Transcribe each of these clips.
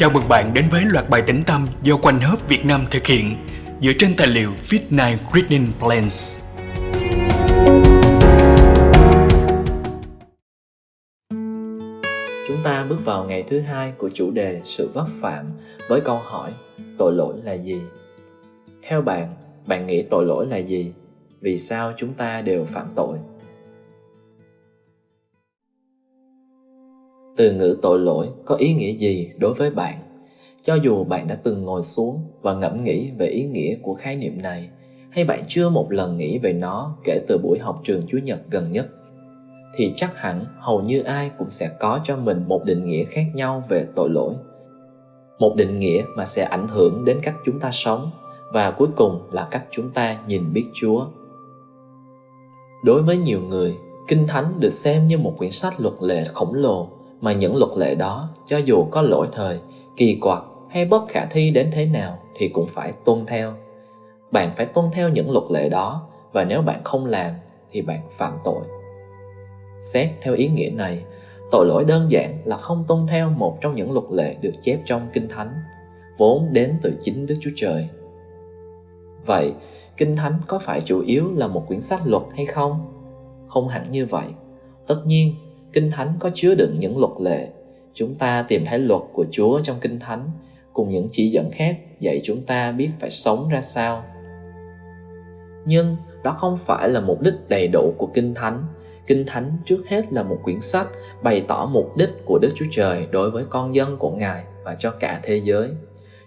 Chào mừng bạn đến với loạt bài tĩnh tâm do Quanh Hớp Việt Nam thực hiện dựa trên tài liệu Fit9 Reading Plans. Chúng ta bước vào ngày thứ hai của chủ đề sự vấp phạm với câu hỏi tội lỗi là gì? Theo bạn, bạn nghĩ tội lỗi là gì? Vì sao chúng ta đều phạm tội? Từ ngữ tội lỗi có ý nghĩa gì đối với bạn? Cho dù bạn đã từng ngồi xuống và ngẫm nghĩ về ý nghĩa của khái niệm này, hay bạn chưa một lần nghĩ về nó kể từ buổi học trường Chúa Nhật gần nhất, thì chắc hẳn hầu như ai cũng sẽ có cho mình một định nghĩa khác nhau về tội lỗi. Một định nghĩa mà sẽ ảnh hưởng đến cách chúng ta sống và cuối cùng là cách chúng ta nhìn biết Chúa. Đối với nhiều người, Kinh Thánh được xem như một quyển sách luật lệ khổng lồ mà những luật lệ đó cho dù có lỗi thời, kỳ quặc hay bất khả thi đến thế nào thì cũng phải tuân theo. Bạn phải tuân theo những luật lệ đó và nếu bạn không làm thì bạn phạm tội. Xét theo ý nghĩa này, tội lỗi đơn giản là không tuân theo một trong những luật lệ được chép trong Kinh Thánh, vốn đến từ chính Đức Chúa Trời. Vậy, Kinh Thánh có phải chủ yếu là một quyển sách luật hay không? Không hẳn như vậy. Tất nhiên, Kinh Thánh có chứa đựng những luật lệ. Chúng ta tìm thấy luật của Chúa trong Kinh Thánh, cùng những chỉ dẫn khác, dạy chúng ta biết phải sống ra sao. Nhưng đó không phải là mục đích đầy đủ của Kinh Thánh. Kinh Thánh trước hết là một quyển sách bày tỏ mục đích của Đức Chúa Trời đối với con dân của Ngài và cho cả thế giới.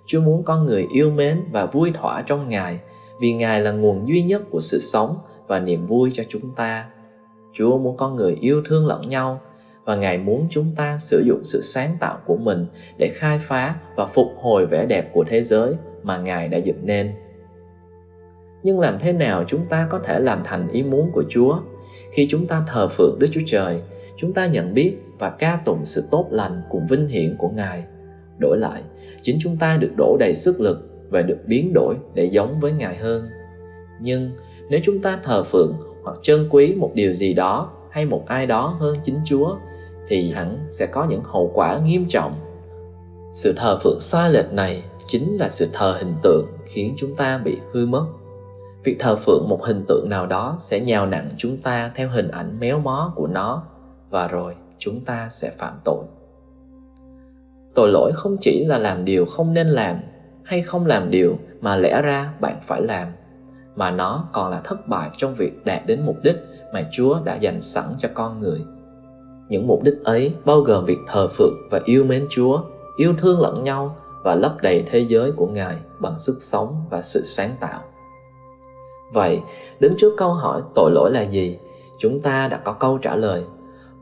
Chúa muốn con người yêu mến và vui thỏa trong Ngài, vì Ngài là nguồn duy nhất của sự sống và niềm vui cho chúng ta Chúa muốn con người yêu thương lẫn nhau và Ngài muốn chúng ta sử dụng sự sáng tạo của mình để khai phá và phục hồi vẻ đẹp của thế giới mà Ngài đã dựng nên. Nhưng làm thế nào chúng ta có thể làm thành ý muốn của Chúa? Khi chúng ta thờ phượng Đức Chúa Trời, chúng ta nhận biết và ca tụng sự tốt lành cùng vinh hiển của Ngài. Đổi lại, chính chúng ta được đổ đầy sức lực và được biến đổi để giống với Ngài hơn. Nhưng nếu chúng ta thờ phượng hoặc trân quý một điều gì đó hay một ai đó hơn chính Chúa, thì hẳn sẽ có những hậu quả nghiêm trọng. Sự thờ phượng sai lệch này chính là sự thờ hình tượng khiến chúng ta bị hư mất. Việc thờ phượng một hình tượng nào đó sẽ nhào nặng chúng ta theo hình ảnh méo mó của nó, và rồi chúng ta sẽ phạm tội. Tội lỗi không chỉ là làm điều không nên làm hay không làm điều mà lẽ ra bạn phải làm mà nó còn là thất bại trong việc đạt đến mục đích mà Chúa đã dành sẵn cho con người. Những mục đích ấy bao gồm việc thờ phượng và yêu mến Chúa, yêu thương lẫn nhau và lấp đầy thế giới của Ngài bằng sức sống và sự sáng tạo. Vậy, đứng trước câu hỏi tội lỗi là gì, chúng ta đã có câu trả lời.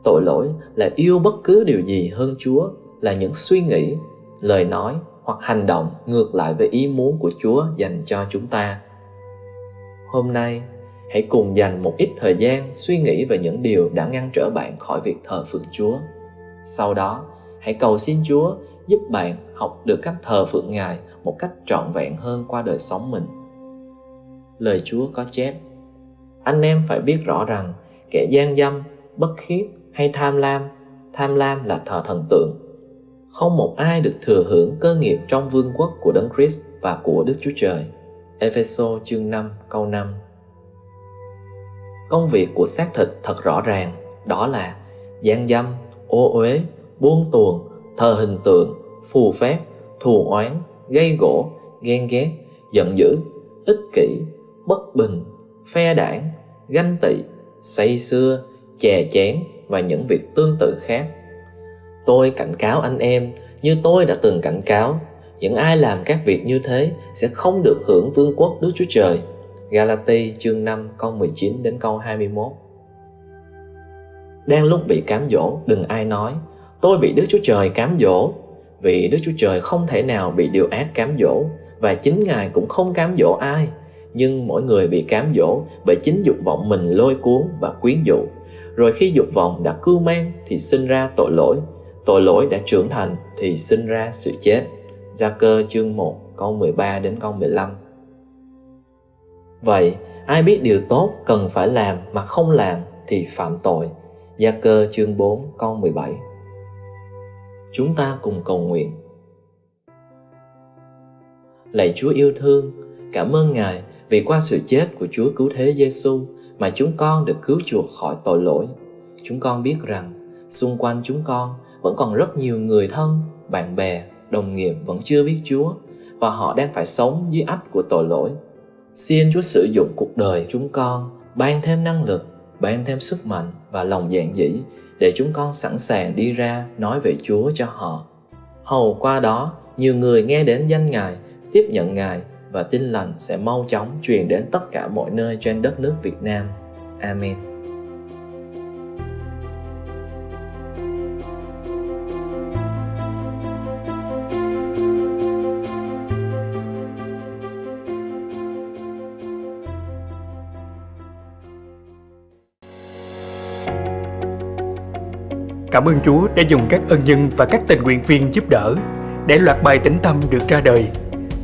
Tội lỗi là yêu bất cứ điều gì hơn Chúa, là những suy nghĩ, lời nói hoặc hành động ngược lại với ý muốn của Chúa dành cho chúng ta hôm nay, hãy cùng dành một ít thời gian suy nghĩ về những điều đã ngăn trở bạn khỏi việc thờ phượng chúa. Sau đó, hãy cầu xin chúa giúp bạn học được cách thờ phượng ngài một cách trọn vẹn hơn qua đời sống mình. Lời chúa có chép, anh em phải biết rõ rằng kẻ gian dâm, bất khiết hay tham lam tham lam là thờ thần tượng. Không một ai được thừa hưởng cơ nghiệp trong vương quốc của đấng Christ và của Đức Chúa Trời. Epheso chương 5 câu 5 Công việc của xác thịt thật rõ ràng, đó là gian dâm, ô uế, buông tuồng, thờ hình tượng, phù phép, thù oán, gây gỗ, ghen ghét, giận dữ, ích kỷ, bất bình, phe đảng, ganh tị, say xưa, chè chén và những việc tương tự khác. Tôi cảnh cáo anh em như tôi đã từng cảnh cáo những ai làm các việc như thế sẽ không được hưởng vương quốc Đức Chúa Trời. Galati chương 5 câu 19 đến câu 21 Đang lúc bị cám dỗ, đừng ai nói Tôi bị Đức Chúa Trời cám dỗ. Vì Đức Chúa Trời không thể nào bị điều ác cám dỗ Và chính Ngài cũng không cám dỗ ai. Nhưng mỗi người bị cám dỗ bởi chính dục vọng mình lôi cuốn và quyến dụ Rồi khi dục vọng đã cưu mang thì sinh ra tội lỗi. Tội lỗi đã trưởng thành thì sinh ra sự chết. Gia cơ chương 1 câu 13 đến câu 15 Vậy, ai biết điều tốt cần phải làm mà không làm thì phạm tội. Gia cơ chương 4 câu 17 Chúng ta cùng cầu nguyện. Lạy Chúa yêu thương, cảm ơn Ngài vì qua sự chết của Chúa cứu thế Giêsu mà chúng con được cứu chuộc khỏi tội lỗi. Chúng con biết rằng xung quanh chúng con vẫn còn rất nhiều người thân, bạn bè, đồng nghiệp vẫn chưa biết Chúa và họ đang phải sống dưới ách của tội lỗi. Xin Chúa sử dụng cuộc đời chúng con, ban thêm năng lực, ban thêm sức mạnh và lòng dạn dĩ để chúng con sẵn sàng đi ra nói về Chúa cho họ. Hầu qua đó, nhiều người nghe đến danh Ngài, tiếp nhận Ngài và tin lành sẽ mau chóng truyền đến tất cả mọi nơi trên đất nước Việt Nam. Amen. Cảm ơn Chúa đã dùng các ân nhân và các tình nguyện viên giúp đỡ để loạt bài tĩnh tâm được ra đời.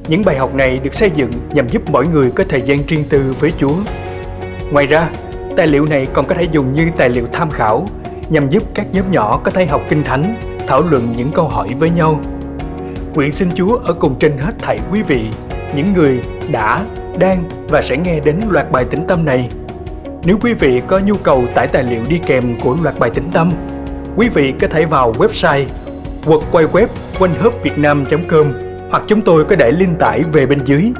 Những bài học này được xây dựng nhằm giúp mỗi người có thời gian riêng tư với Chúa. Ngoài ra, tài liệu này còn có thể dùng như tài liệu tham khảo nhằm giúp các nhóm nhỏ có thể học kinh thánh, thảo luận những câu hỏi với nhau. Nguyện xin Chúa ở cùng trên hết thảy quý vị, những người đã, đang và sẽ nghe đến loạt bài tĩnh tâm này. Nếu quý vị có nhu cầu tải tài liệu đi kèm của loạt bài tĩnh tâm, quý vị có thể vào website hoặc quay web quanh com hoặc chúng tôi có để link tải về bên dưới.